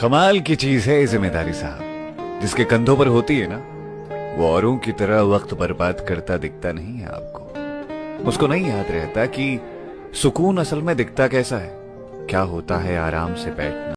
कमाल की चीज़ है ज़िम्मेदारी साहब। जिसके कंधों पर होती है ना, वो औरों की तरह वक्त बर्बाद करता दिखता नहीं है आपको। उसको नहीं याद रहता कि सुकून असल में दिखता कैसा है, क्या होता है आराम से बैठना।